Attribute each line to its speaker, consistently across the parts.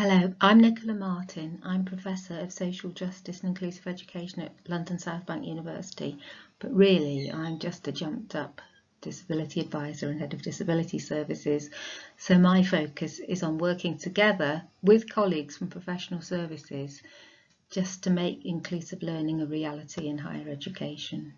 Speaker 1: Hello, I'm Nicola Martin. I'm Professor of Social Justice and Inclusive Education at London South Bank University, but really I'm just a jumped up disability advisor and head of disability services. So my focus is on working together with colleagues from professional services just to make inclusive learning a reality in higher education.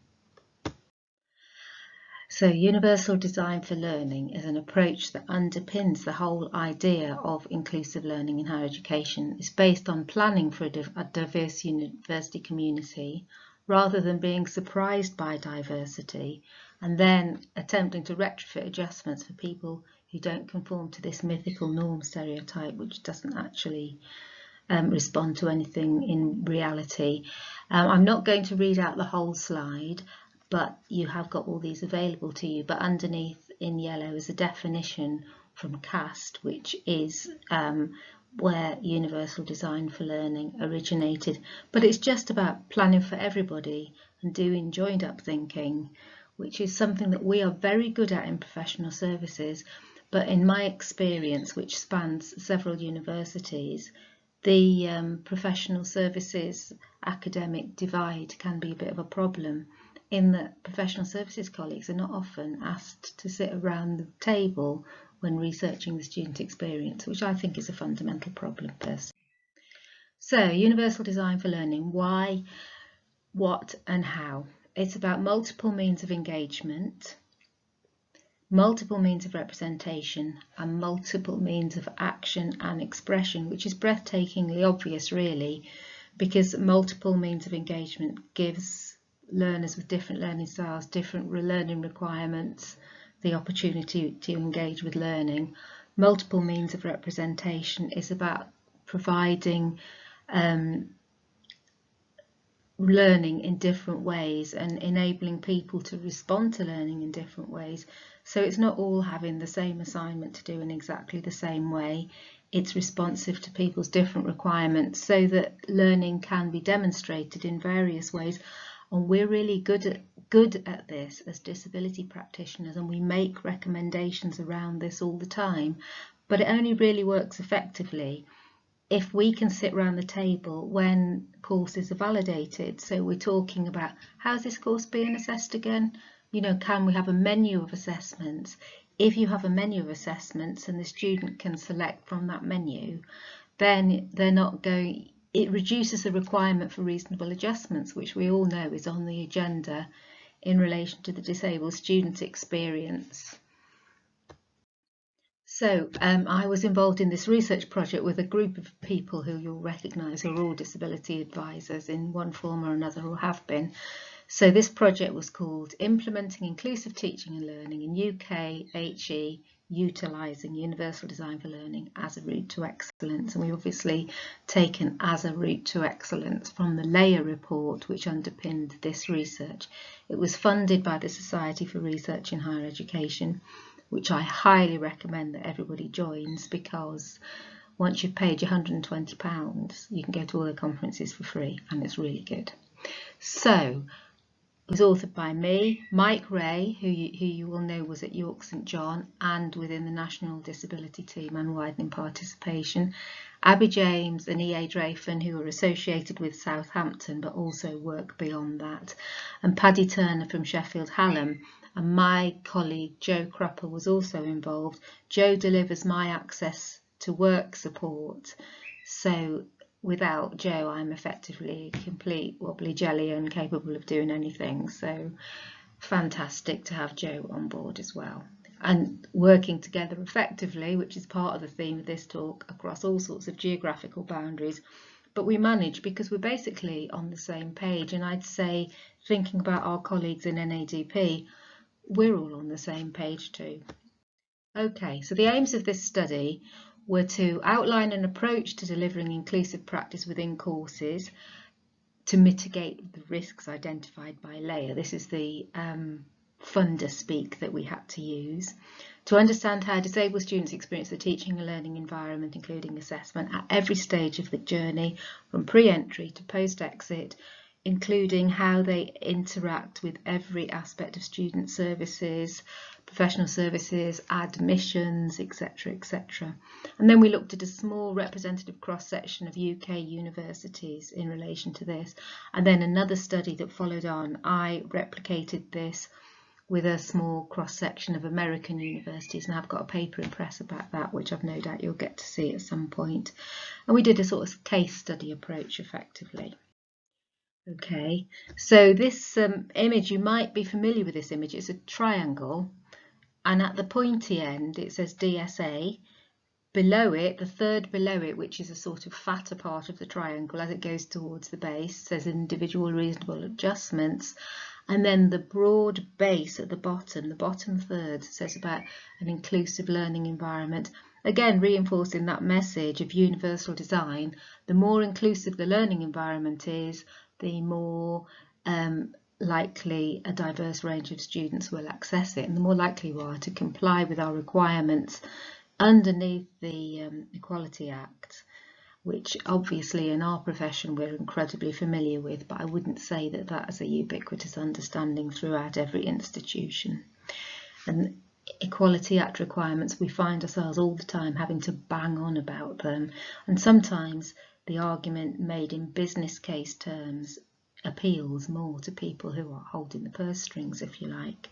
Speaker 1: So universal design for learning is an approach that underpins the whole idea of inclusive learning in higher education. It's based on planning for a, diverse university community rather than being surprised by diversity and then attempting to retrofit adjustments for people who don't conform to this mythical norm stereotype which doesn't actually um, respond to anything in reality. Um, I'm not going to read out the whole slide but you have got all these available to you. But underneath in yellow is a definition from CAST, which is um, where Universal Design for Learning originated. But it's just about planning for everybody and doing joined up thinking, which is something that we are very good at in professional services. But in my experience, which spans several universities, the um, professional services academic divide can be a bit of a problem in that professional services colleagues are not often asked to sit around the table when researching the student experience, which I think is a fundamental problem personally. So, universal design for learning, why, what and how. It's about multiple means of engagement, multiple means of representation and multiple means of action and expression, which is breathtakingly obvious really, because multiple means of engagement gives learners with different learning styles, different learning requirements, the opportunity to engage with learning. Multiple means of representation is about providing um, learning in different ways and enabling people to respond to learning in different ways. So it's not all having the same assignment to do in exactly the same way. It's responsive to people's different requirements so that learning can be demonstrated in various ways and we're really good at good at this as disability practitioners and we make recommendations around this all the time. But it only really works effectively if we can sit around the table when courses are validated. So we're talking about how's this course being assessed again? You know can we have a menu of assessments? If you have a menu of assessments and the student can select from that menu then they're not going it reduces the requirement for reasonable adjustments, which we all know is on the agenda in relation to the disabled student experience. So um, I was involved in this research project with a group of people who you'll recognise are all disability advisors in one form or another or have been. So this project was called Implementing Inclusive Teaching and Learning in UK HE utilising universal design for learning as a route to excellence and we obviously taken as a route to excellence from the Layer report which underpinned this research. It was funded by the Society for Research in Higher Education which I highly recommend that everybody joins because once you've paid your £120 you can go to all the conferences for free and it's really good. So was authored by me, Mike Wray, who you, who you will know was at York St John and within the National Disability Team and widening participation, Abi James and E.A. Draffan, who are associated with Southampton but also work beyond that, and Paddy Turner from Sheffield Hallam. And my colleague Joe Krupa was also involved. Joe delivers my access to work support. So without Joe, I'm effectively complete wobbly jelly and capable of doing anything. So fantastic to have Joe on board as well. And working together effectively, which is part of the theme of this talk, across all sorts of geographical boundaries. But we manage because we're basically on the same page. And I'd say, thinking about our colleagues in NADP, we're all on the same page too. Okay, so the aims of this study were to outline an approach to delivering inclusive practice within courses to mitigate the risks identified by Layer. This is the um, funder speak that we had to use. To understand how disabled students experience the teaching and learning environment, including assessment at every stage of the journey, from pre-entry to post-exit, including how they interact with every aspect of student services, professional services, admissions, etc., etc. And then we looked at a small representative cross-section of UK universities in relation to this. And then another study that followed on, I replicated this with a small cross-section of American universities and I've got a paper in press about that which I've no doubt you'll get to see at some point. And we did a sort of case study approach effectively. Okay, so this um, image, you might be familiar with this image, it's a triangle and at the pointy end it says DSA. Below it, the third below it, which is a sort of fatter part of the triangle as it goes towards the base, says individual reasonable adjustments. And then the broad base at the bottom, the bottom third, says about an inclusive learning environment. Again, reinforcing that message of universal design, the more inclusive the learning environment is, the more um, likely a diverse range of students will access it and the more likely we are to comply with our requirements underneath the um, Equality Act which obviously in our profession we're incredibly familiar with but I wouldn't say that that is a ubiquitous understanding throughout every institution. And Equality Act requirements we find ourselves all the time having to bang on about them and sometimes the argument made in business case terms appeals more to people who are holding the purse strings, if you like.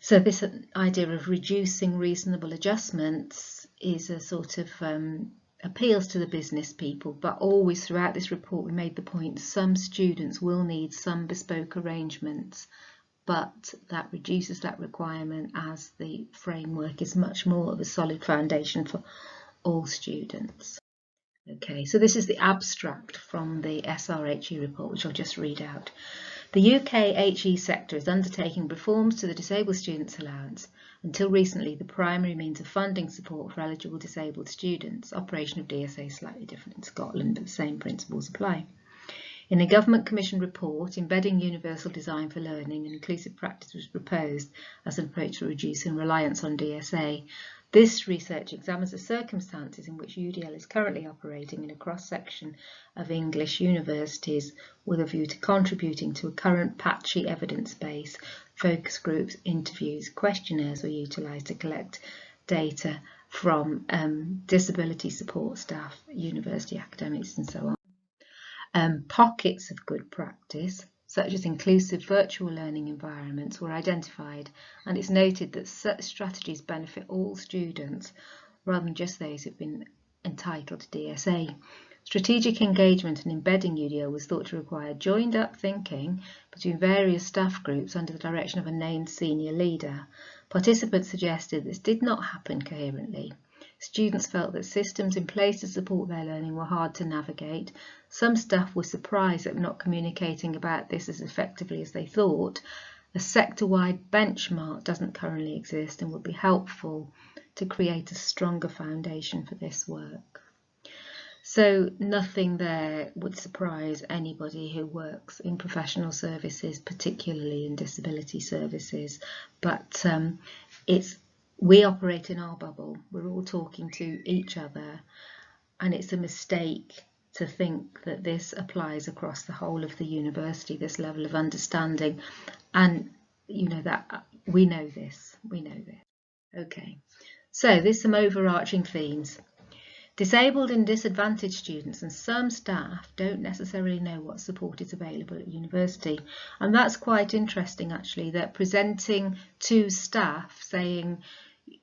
Speaker 1: So this idea of reducing reasonable adjustments is a sort of um, appeals to the business people, but always throughout this report we made the point some students will need some bespoke arrangements, but that reduces that requirement as the framework is much more of a solid foundation for all students. Okay, so this is the abstract from the SRHE report, which I'll just read out. The UK HE sector is undertaking reforms to the Disabled Students Allowance. Until recently, the primary means of funding support for eligible disabled students. Operation of DSA is slightly different in Scotland, but the same principles apply. In a Government Commission report, embedding universal design for learning and inclusive practice was proposed as an approach to reducing reliance on DSA. This research examines the circumstances in which UDL is currently operating in a cross-section of English universities with a view to contributing to a current patchy evidence base. Focus groups, interviews, questionnaires were utilised to collect data from um, disability support staff, university academics and so on. Um, pockets of good practice such as inclusive virtual learning environments, were identified, and it's noted that such strategies benefit all students rather than just those who've been entitled to DSA. Strategic engagement and embedding UDL was thought to require joined up thinking between various staff groups under the direction of a named senior leader. Participants suggested this did not happen coherently. Students felt that systems in place to support their learning were hard to navigate. Some staff were surprised at not communicating about this as effectively as they thought. A sector-wide benchmark doesn't currently exist and would be helpful to create a stronger foundation for this work. So nothing there would surprise anybody who works in professional services, particularly in disability services, but um, it's we operate in our bubble. We're all talking to each other and it's a mistake to think that this applies across the whole of the university, this level of understanding. And, you know, that we know this, we know this. Okay, so there's some overarching themes. Disabled and disadvantaged students and some staff don't necessarily know what support is available at university. And that's quite interesting actually, that presenting to staff saying,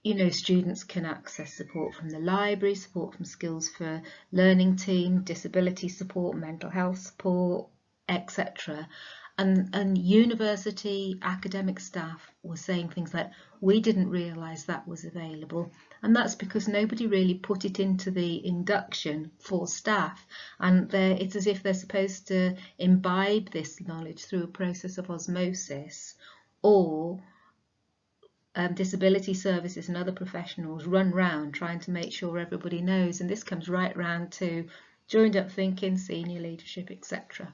Speaker 1: you know, students can access support from the library, support from Skills for Learning team, disability support, mental health support, etc. And, and university academic staff were saying things like, we didn't realise that was available. And that's because nobody really put it into the induction for staff. And it's as if they're supposed to imbibe this knowledge through a process of osmosis or um, disability services and other professionals run round trying to make sure everybody knows and this comes right round to joined up thinking, senior leadership, etc.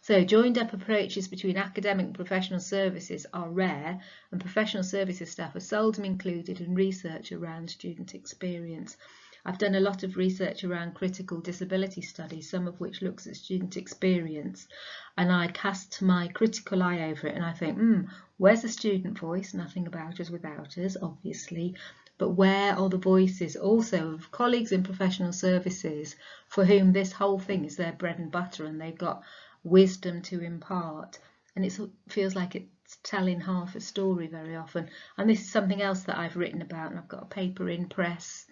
Speaker 1: So joined up approaches between academic and professional services are rare and professional services staff are seldom included in research around student experience. I've done a lot of research around critical disability studies, some of which looks at student experience, and I cast my critical eye over it and I think, hmm, Where's the student voice? Nothing about us without us, obviously. But where are the voices also of colleagues in professional services for whom this whole thing is their bread and butter and they've got wisdom to impart? And it feels like it's telling half a story very often. And this is something else that I've written about, and I've got a paper in press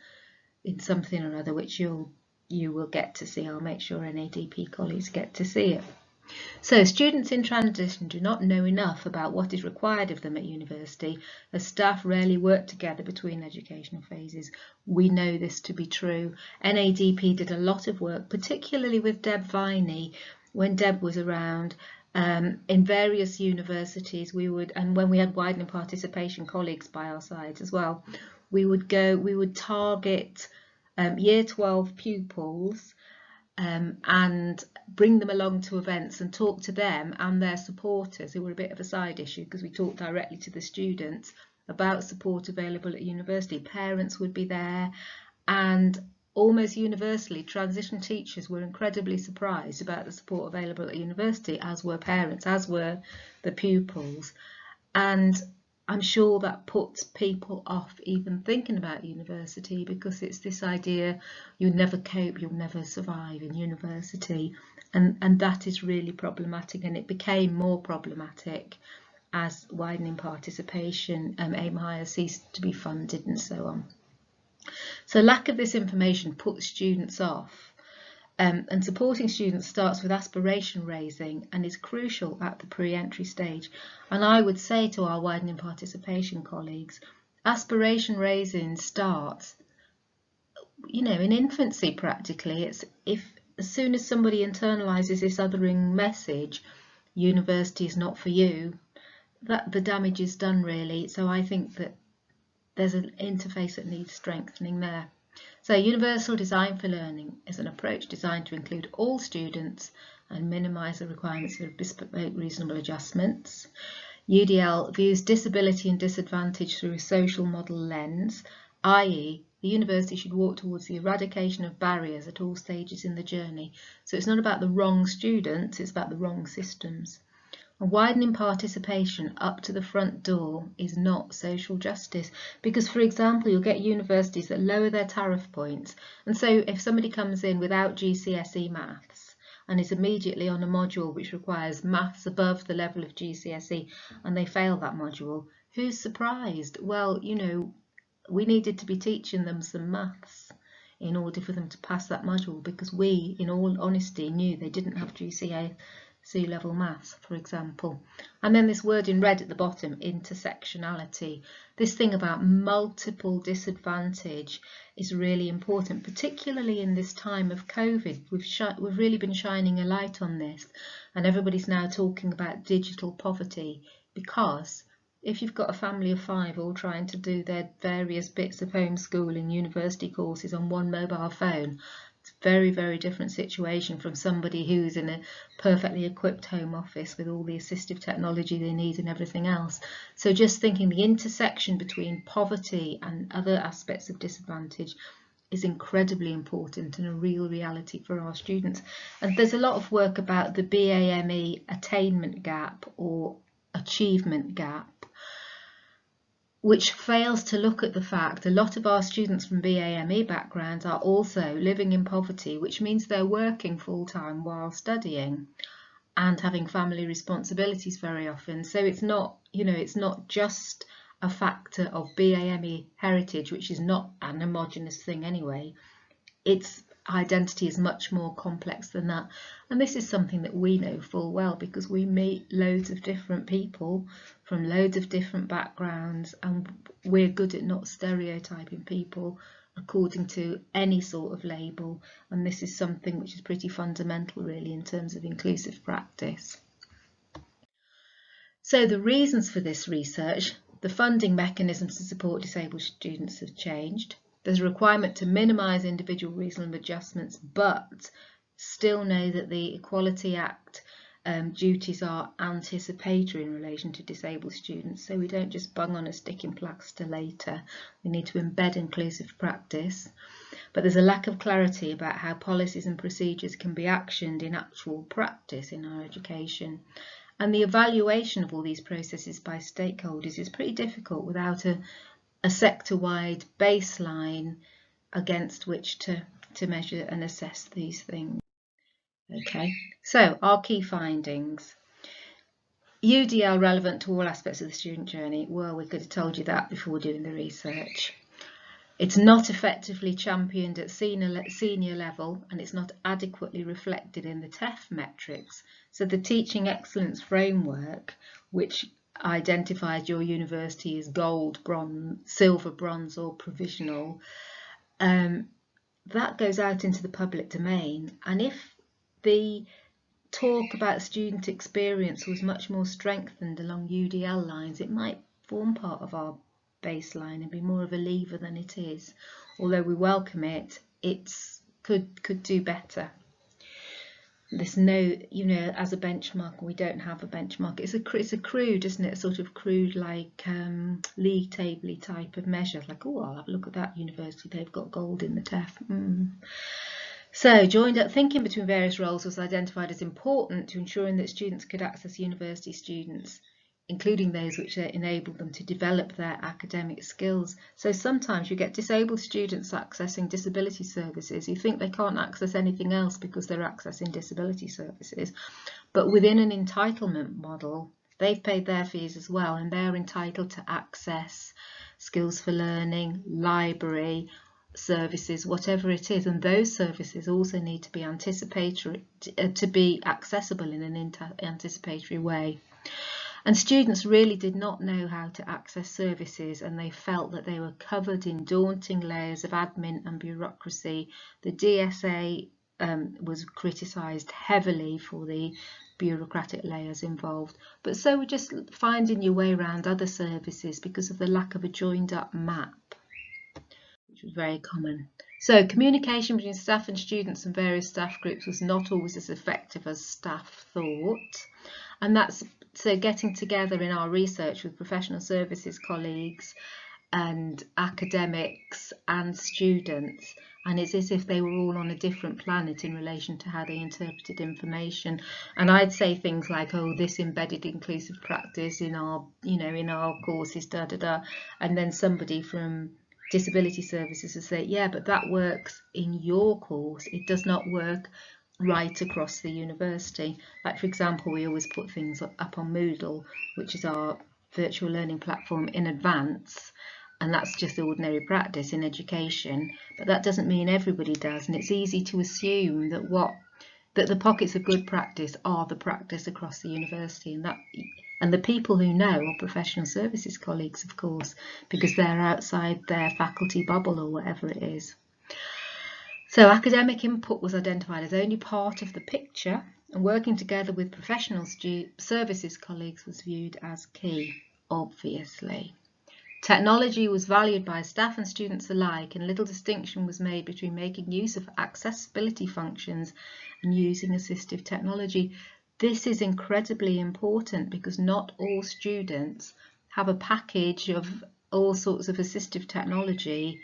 Speaker 1: in something or other which you'll you will get to see. I'll make sure NADP colleagues get to see it. So students in transition do not know enough about what is required of them at university as staff rarely work together between educational phases. We know this to be true. NADP did a lot of work, particularly with Deb Viney when Deb was around um, in various universities we would and when we had widening participation colleagues by our sides as well we would go we would target um, year 12 pupils um, and bring them along to events and talk to them and their supporters who were a bit of a side issue because we talked directly to the students about support available at university. Parents would be there and almost universally transition teachers were incredibly surprised about the support available at university as were parents, as were the pupils. And I'm sure that puts people off even thinking about university because it's this idea you'll never cope, you'll never survive in university. And, and that is really problematic and it became more problematic as widening participation, um, aim higher ceased to be funded and so on. So lack of this information puts students off um, and supporting students starts with aspiration raising and is crucial at the pre-entry stage. And I would say to our widening participation colleagues, aspiration raising starts, you know, in infancy practically. It's if as soon as somebody internalises this othering message, university is not for you, that the damage is done really. So I think that there's an interface that needs strengthening there. So universal design for learning is an approach designed to include all students and minimise the requirements for bespoke reasonable adjustments. UDL views disability and disadvantage through a social model lens, i.e. the university should walk towards the eradication of barriers at all stages in the journey. So it's not about the wrong students, it's about the wrong systems. Widening participation up to the front door is not social justice because, for example, you'll get universities that lower their tariff points. And so if somebody comes in without GCSE maths and is immediately on a module which requires maths above the level of GCSE and they fail that module, who's surprised? Well, you know, we needed to be teaching them some maths in order for them to pass that module because we, in all honesty, knew they didn't have GCSE C level maths, for example. And then this word in red at the bottom, intersectionality. This thing about multiple disadvantage is really important, particularly in this time of COVID. We've, we've really been shining a light on this and everybody's now talking about digital poverty because if you've got a family of five all trying to do their various bits of homeschooling university courses on one mobile phone, very, very different situation from somebody who's in a perfectly equipped home office with all the assistive technology they need and everything else. So just thinking the intersection between poverty and other aspects of disadvantage is incredibly important and a real reality for our students. And there's a lot of work about the BAME attainment gap or achievement gap which fails to look at the fact a lot of our students from BAME backgrounds are also living in poverty, which means they're working full time while studying and having family responsibilities very often. So it's not, you know, it's not just a factor of BAME heritage, which is not an homogenous thing anyway. It's identity is much more complex than that. And this is something that we know full well because we meet loads of different people from loads of different backgrounds and we're good at not stereotyping people according to any sort of label and this is something which is pretty fundamental really in terms of inclusive practice. So the reasons for this research, the funding mechanisms to support disabled students have changed. There's a requirement to minimise individual reasonable adjustments but still know that the Equality Act um, duties are anticipatory in relation to disabled students. So we don't just bung on a sticking plaster later. We need to embed inclusive practice. But there's a lack of clarity about how policies and procedures can be actioned in actual practice in our education. And the evaluation of all these processes by stakeholders is pretty difficult without a, a sector-wide baseline against which to, to measure and assess these things. Okay, so our key findings. UDL relevant to all aspects of the student journey. Well, we could have told you that before doing the research. It's not effectively championed at senior, senior level and it's not adequately reflected in the TEF metrics. So the Teaching Excellence Framework, which identifies your university as gold, bronze, silver, bronze or provisional, um, that goes out into the public domain. And if the talk about student experience was much more strengthened along UDL lines, it might form part of our baseline and be more of a lever than it is. Although we welcome it, it's could could do better. There's no, you know, as a benchmark, we don't have a benchmark. It's a it's a crude, isn't it? A sort of crude, like um, league table type of measure. Like, oh, I'll have a look at that university. They've got gold in the TEF. Mm. So joined up thinking between various roles was identified as important to ensuring that students could access university students including those which enable them to develop their academic skills. So sometimes you get disabled students accessing disability services. You think they can't access anything else because they're accessing disability services. But within an entitlement model, they've paid their fees as well and they're entitled to access skills for learning, library, services, whatever it is, and those services also need to be anticipatory, uh, to be accessible in an anticipatory way. And students really did not know how to access services and they felt that they were covered in daunting layers of admin and bureaucracy. The DSA um, was criticised heavily for the bureaucratic layers involved. But so we're just finding your way around other services because of the lack of a joined up map, which was very common. So communication between staff and students and various staff groups was not always as effective as staff thought. And that's so getting together in our research with professional services colleagues and academics and students and it's as if they were all on a different planet in relation to how they interpreted information. And I'd say things like oh this embedded inclusive practice in our you know in our courses da da da and then somebody from disability services would say yeah but that works in your course. It does not work right across the university. Like for example, we always put things up on Moodle, which is our virtual learning platform in advance and that's just ordinary practice in education but that doesn't mean everybody does and it's easy to assume that what that the pockets of good practice are the practice across the university and that and the people who know are professional services colleagues of course because they're outside their faculty bubble or whatever it is so academic input was identified as only part of the picture and working together with professional services colleagues was viewed as key, obviously. Technology was valued by staff and students alike and little distinction was made between making use of accessibility functions and using assistive technology. This is incredibly important because not all students have a package of all sorts of assistive technology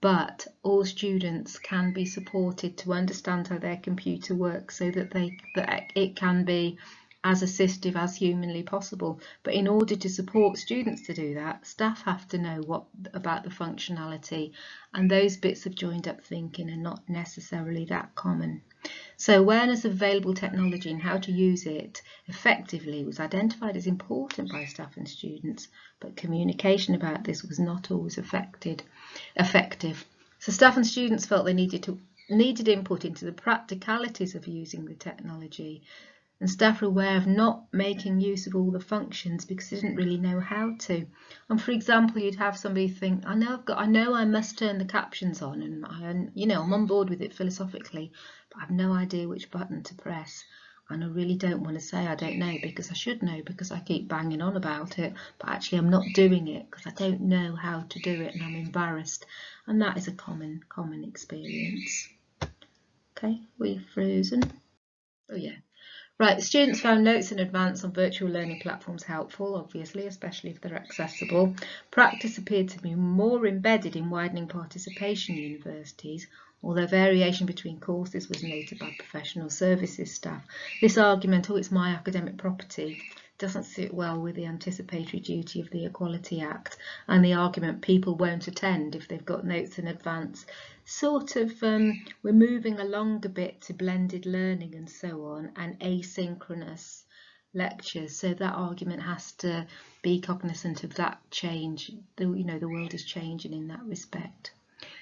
Speaker 1: but all students can be supported to understand how their computer works so that they that it can be as assistive as humanly possible. But in order to support students to do that, staff have to know what about the functionality and those bits of joined up thinking are not necessarily that common. So awareness of available technology and how to use it effectively was identified as important by staff and students, but communication about this was not always affected, effective. So staff and students felt they needed to needed input into the practicalities of using the technology and staff are aware of not making use of all the functions because they didn't really know how to. And for example, you'd have somebody think, I know I've got, I know I must turn the captions on, and I, you know, I'm on board with it philosophically, but I've no idea which button to press. And I really don't want to say I don't know because I should know because I keep banging on about it, but actually I'm not doing it because I don't know how to do it and I'm embarrassed. And that is a common, common experience. Okay, we've frozen. Oh yeah. Right, students found notes in advance on virtual learning platforms helpful, obviously, especially if they're accessible. Practice appeared to be more embedded in widening participation universities, although variation between courses was noted by professional services staff. This argument, oh, it's my academic property, doesn't sit well with the anticipatory duty of the Equality Act and the argument people won't attend if they've got notes in advance. Sort of, um, we're moving along a bit to blended learning and so on and asynchronous lectures. So that argument has to be cognizant of that change. The, you know, the world is changing in that respect.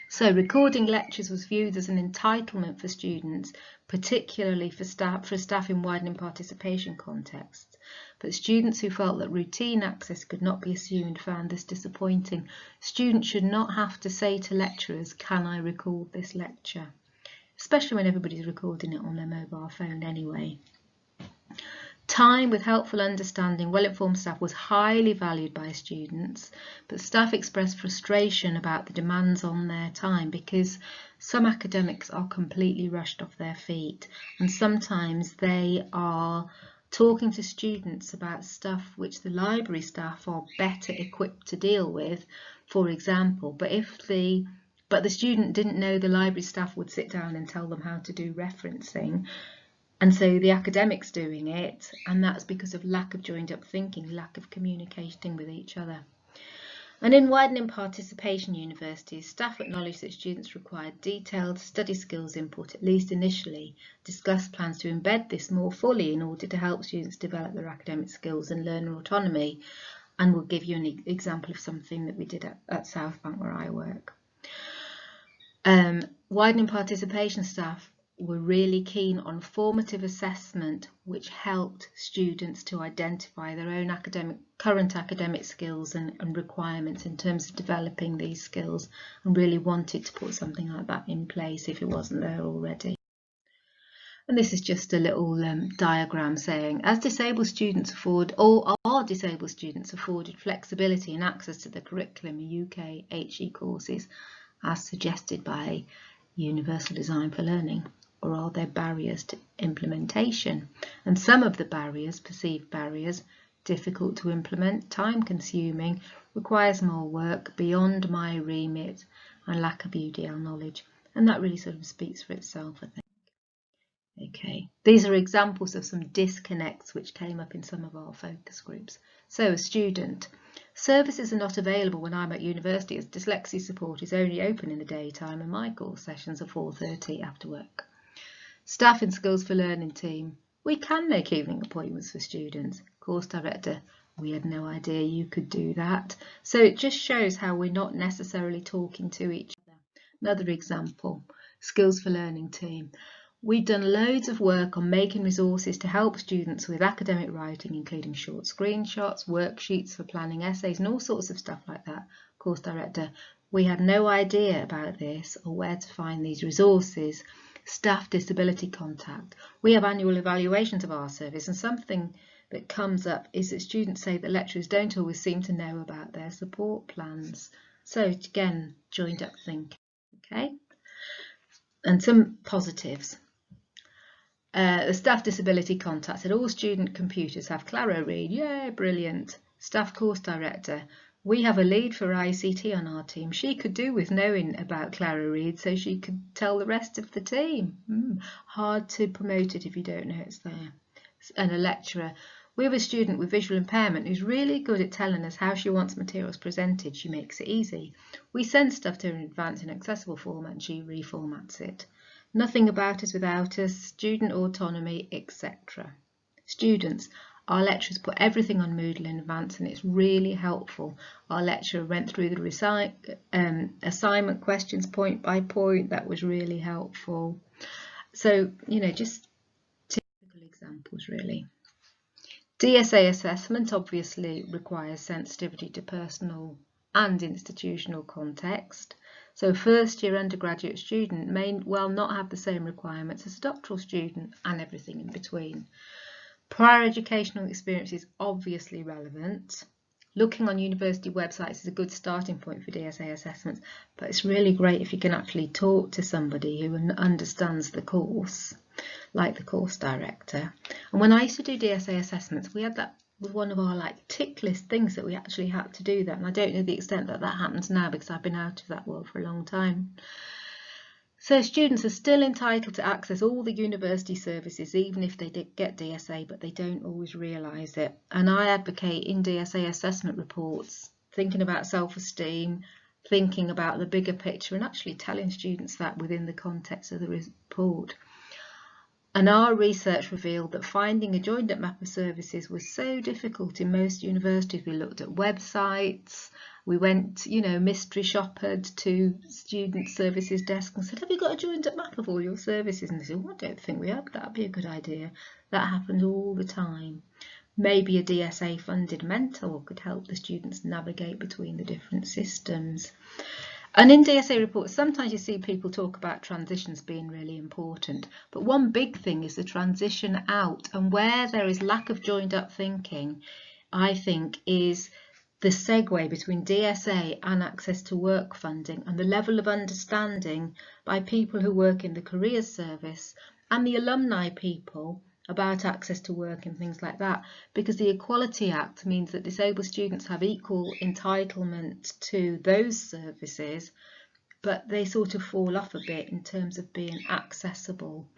Speaker 1: So recording lectures was viewed as an entitlement for students, particularly for staff, for staff in widening participation contexts. But students who felt that routine access could not be assumed found this disappointing. Students should not have to say to lecturers, can I record this lecture? Especially when everybody's recording it on their mobile phone anyway. Time with helpful understanding, well-informed staff was highly valued by students, but staff expressed frustration about the demands on their time because some academics are completely rushed off their feet and sometimes they are talking to students about stuff which the library staff are better equipped to deal with, for example, but if the but the student didn't know the library staff would sit down and tell them how to do referencing, and so the academics doing it, and that's because of lack of joined up thinking, lack of communicating with each other. And in widening participation universities, staff acknowledge that students require detailed study skills input, at least initially, discuss plans to embed this more fully in order to help students develop their academic skills and learner autonomy. And we'll give you an example of something that we did at, at South Bank where I work. Um, widening participation staff were really keen on formative assessment which helped students to identify their own academic current academic skills and, and, requirements in terms of developing these skills and really wanted to put something like that in place if it wasn't there already. And this is just a little um, diagram saying, as disabled students afford, or are disabled students afforded flexibility and access to the curriculum in UK HE courses as suggested by Universal Design for Learning or are there barriers to implementation? And some of the barriers, perceived barriers, difficult to implement, time consuming, requires more work beyond my remit and lack of UDL knowledge. And that really sort of speaks for itself, I think. Okay, these are examples of some disconnects which came up in some of our focus groups. So a student, services are not available when I'm at university as dyslexia support is only open in the daytime and my course sessions are 4.30 after work. Staff and Skills for Learning team. We can make evening appointments for students. Course director, we had no idea you could do that. So it just shows how we're not necessarily talking to each other. Another example, Skills for Learning team. We've done loads of work on making resources to help students with academic writing, including short screenshots, worksheets for planning essays and all sorts of stuff like that. Course director, we had no idea about this or where to find these resources staff disability contact. We have annual evaluations of our service and something that comes up is that students say that lecturers don't always seem to know about their support plans. So again, joined up thinking, okay? And some positives. Uh, the staff disability contact said all student computers have ClaroRead. Yeah, brilliant. Staff course director. We have a lead for ICT on our team. She could do with knowing about ClaroRead so she could tell the rest of the team. Mm, hard to promote it if you don't know it's there. And a lecturer. We have a student with visual impairment who's really good at telling us how she wants materials presented. She makes it easy. We send stuff to her in advance in accessible format and she reformats it. Nothing about us without us, student autonomy, etc. Students, our lecturers put everything on Moodle in advance and it's really helpful. Our lecturer went through the um, assignment questions point by point. That was really helpful. So, you know, just typical examples really. DSA assessment obviously requires sensitivity to personal and institutional context. So first year undergraduate student may well not have the same requirements as a doctoral student and everything in between. Prior educational experience is obviously relevant. Looking on university websites is a good starting point for DSA assessments, but it's really great if you can actually talk to somebody who understands the course, like the course director. And when I used to do DSA assessments, we had that with one of our like tick list things that we actually had to do that. And I don't know the extent that that happens now because I've been out of that world for a long time. So students are still entitled to access all the university services even if they get DSA but they don't always realise it. And I advocate in DSA assessment reports thinking about self-esteem, thinking about the bigger picture and actually telling students that within the context of the report. And our research revealed that finding a joined up map of services was so difficult in most universities. We looked at websites, we went, you know, mystery shoppered to student services desk and said, have you got a joined up map of all your services? And they said, well, I don't think we have, that'd be a good idea. That happens all the time. Maybe a DSA funded mentor could help the students navigate between the different systems. And in DSA reports, sometimes you see people talk about transitions being really important, but one big thing is the transition out and where there is lack of joined up thinking, I think is the segue between DSA and access to work funding and the level of understanding by people who work in the careers service and the alumni people about access to work and things like that because the Equality Act means that disabled students have equal entitlement to those services but they sort of fall off a bit in terms of being accessible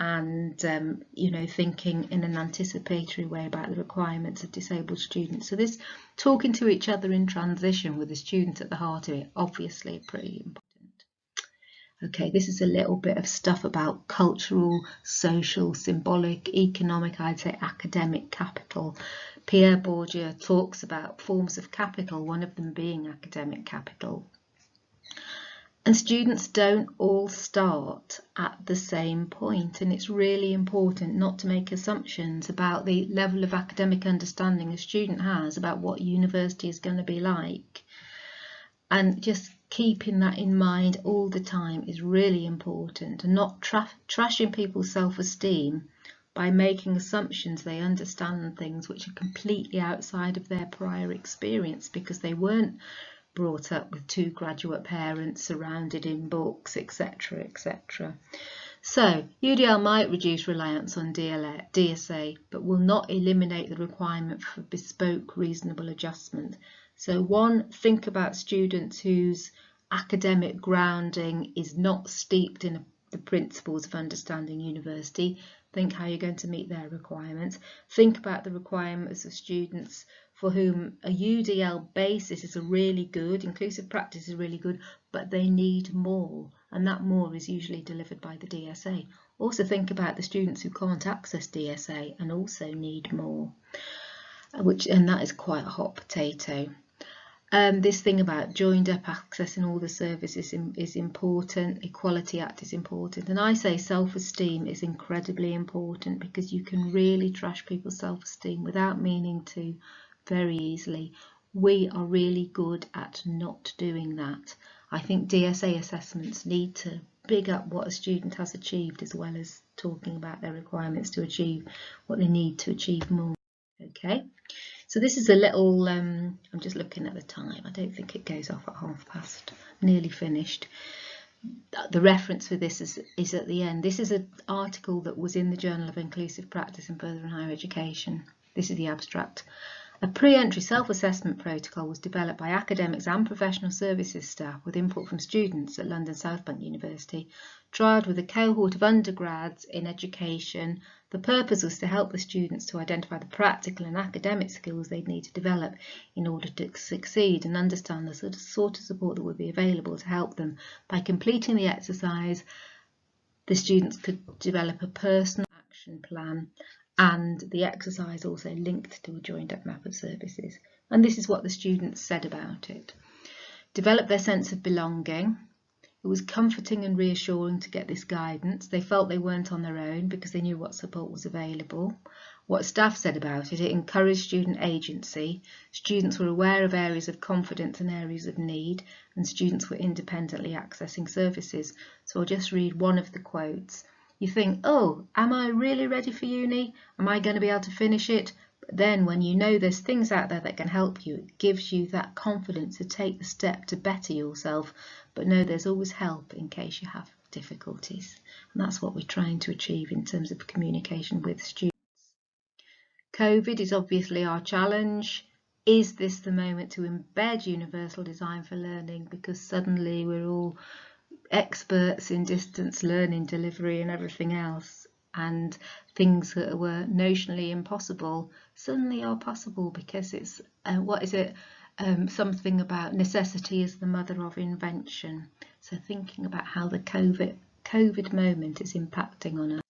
Speaker 1: and um, you know thinking in an anticipatory way about the requirements of disabled students. So this talking to each other in transition with the student at the heart of it obviously pretty important Okay, this is a little bit of stuff about cultural, social, symbolic, economic, I'd say academic capital. Pierre Bourdieu talks about forms of capital, one of them being academic capital. And students don't all start at the same point and it's really important not to make assumptions about the level of academic understanding a student has about what university is going to be like and just keeping that in mind all the time is really important. And not tra trashing people's self-esteem by making assumptions they understand things which are completely outside of their prior experience because they weren't brought up with two graduate parents surrounded in books etc etc so UDL might reduce reliance on DLA, DSA but will not eliminate the requirement for bespoke reasonable adjustment so one, think about students whose academic grounding is not steeped in the principles of understanding university. Think how you're going to meet their requirements. Think about the requirements of students for whom a UDL basis is a really good, inclusive practice is really good, but they need more. And that more is usually delivered by the DSA. Also think about the students who can't access DSA and also need more, uh, which and that is quite a hot potato. Um, this thing about joined up access and all the services is, important, Equality Act is important, and I say self-esteem is incredibly important because you can really trash people's self-esteem without meaning to very easily. We are really good at not doing that. I think DSA assessments need to big up what a student has achieved as well as talking about their requirements to achieve what they need to achieve more. Okay. So this is a little, um, I'm just looking at the time, I don't think it goes off at half past, nearly finished. The reference for this is, is at the end. This is an article that was in the Journal of Inclusive Practice in Further and Higher Education. This is the abstract. A pre-entry self-assessment protocol was developed by academics and professional services staff with input from students at London South Bank University, trialled with a cohort of undergrads in education the purpose was to help the students to identify the practical and academic skills they'd need to develop in order to succeed and understand the sort of, support that would be available to help them. By completing the exercise, the students could develop a personal action plan and the exercise also linked to a joined up map of services. And this is what the students said about it. Develop their sense of belonging, it was comforting and reassuring to get this guidance. They felt they weren't on their own because they knew what support was available. What staff said about it, it encouraged student agency. Students were aware of areas of confidence and areas of need, and students were independently accessing services. So I'll just read one of the quotes. You think, oh, am I really ready for uni? Am I going to be able to finish it? But then when you know there's things out there that can help you, it gives you that confidence to take the step to better yourself but know there's always help in case you have difficulties. And that's what we're trying to achieve in terms of communication with students. COVID is obviously our challenge. Is this the moment to embed universal design for learning? Because suddenly we're all experts in distance learning delivery and everything else and things that were notionally impossible suddenly are possible because it's uh, what is it um, something about necessity is the mother of invention. So thinking about how the covid covid moment is impacting on us.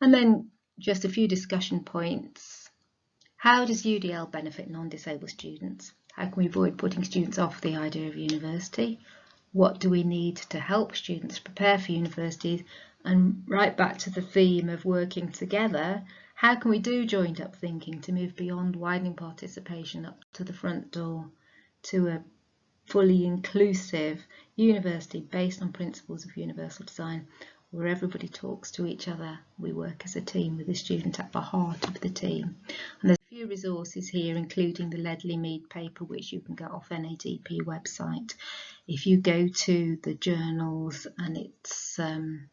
Speaker 1: And then just a few discussion points. How does udl benefit non-disabled students? How can we avoid putting students off the idea of university? What do we need to help students prepare for universities and right back to the theme of working together how can we do joined up thinking to move beyond widening participation up to the front door to a fully inclusive university based on principles of universal design where everybody talks to each other? We work as a team with the student at the heart of the team. And there's a few resources here including the Ledley Mead paper which you can get off NADP website. If you go to the journals and it's um,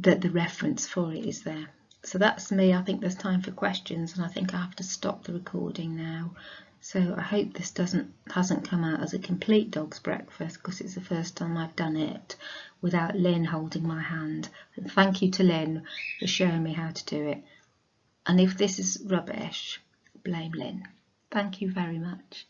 Speaker 1: that the reference for it is there. So that's me. I think there's time for questions and I think I have to stop the recording now. So I hope this doesn't hasn't come out as a complete dog's breakfast because it's the first time I've done it without Lynn holding my hand. And thank you to Lynn for showing me how to do it. And if this is rubbish, blame Lynn. Thank you very much.